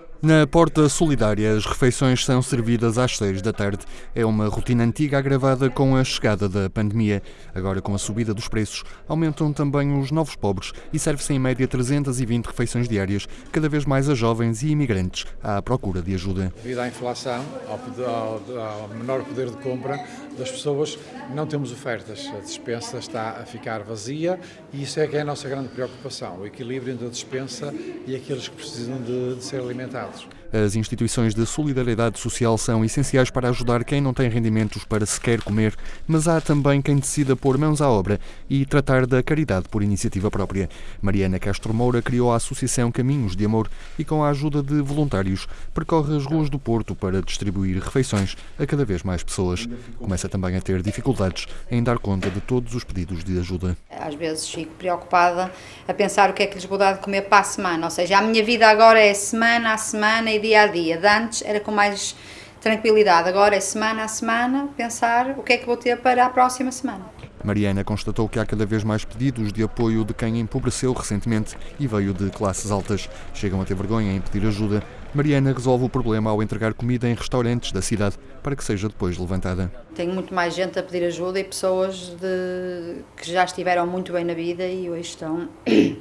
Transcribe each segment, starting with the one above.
episode Na Porta Solidária, as refeições são servidas às seis da tarde. É uma rotina antiga agravada com a chegada da pandemia. Agora, com a subida dos preços, aumentam também os novos pobres e serve-se em média 320 refeições diárias, cada vez mais a jovens e imigrantes à procura de ajuda. Devido à inflação, ao, ao, ao menor poder de compra das pessoas, não temos ofertas. A dispensa está a ficar vazia e isso é que é a nossa grande preocupação, o equilíbrio entre a dispensa e aqueles que precisam de, de ser alimentados. else. As instituições de solidariedade social são essenciais para ajudar quem não tem rendimentos para sequer comer, mas há também quem decida pôr mãos à obra e tratar da caridade por iniciativa própria. Mariana Castro Moura criou a Associação Caminhos de Amor e, com a ajuda de voluntários, percorre as ruas do Porto para distribuir refeições a cada vez mais pessoas. Começa também a ter dificuldades em dar conta de todos os pedidos de ajuda. Às vezes fico preocupada a pensar o que é que lhes vou dar de comer para a semana, ou seja, a minha vida agora é semana a semana e dia a dia. De antes era com mais tranquilidade, agora é semana a semana pensar o que é que vou ter para a próxima semana. Mariana constatou que há cada vez mais pedidos de apoio de quem empobreceu recentemente e veio de classes altas. Chegam a ter vergonha em pedir ajuda. Mariana resolve o problema ao entregar comida em restaurantes da cidade para que seja depois levantada. Tenho muito mais gente a pedir ajuda e pessoas de... que já estiveram muito bem na vida e hoje estão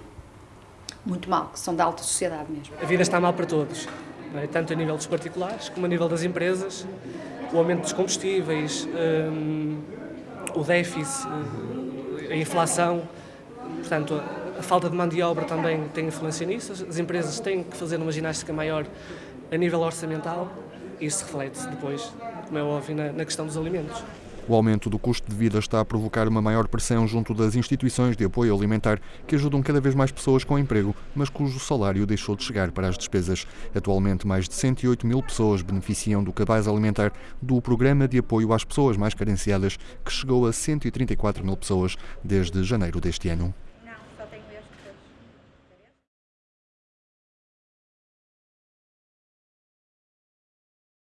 muito mal, que são da alta sociedade mesmo. A vida está mal para todos é? tanto a nível dos particulares como a nível das empresas, o aumento dos combustíveis, um, o déficit, a inflação, portanto, a falta de mão de obra também tem influência nisso. As empresas têm que fazer uma ginástica maior a nível orçamental e isso reflete-se depois, como é óbvio, na, na questão dos alimentos. O aumento do custo de vida está a provocar uma maior pressão junto das instituições de apoio alimentar que ajudam cada vez mais pessoas com emprego, mas cujo salário deixou de chegar para as despesas. Atualmente, mais de 108 mil pessoas beneficiam do cabaz alimentar do Programa de Apoio às Pessoas Mais Carenciadas, que chegou a 134 mil pessoas desde janeiro deste ano.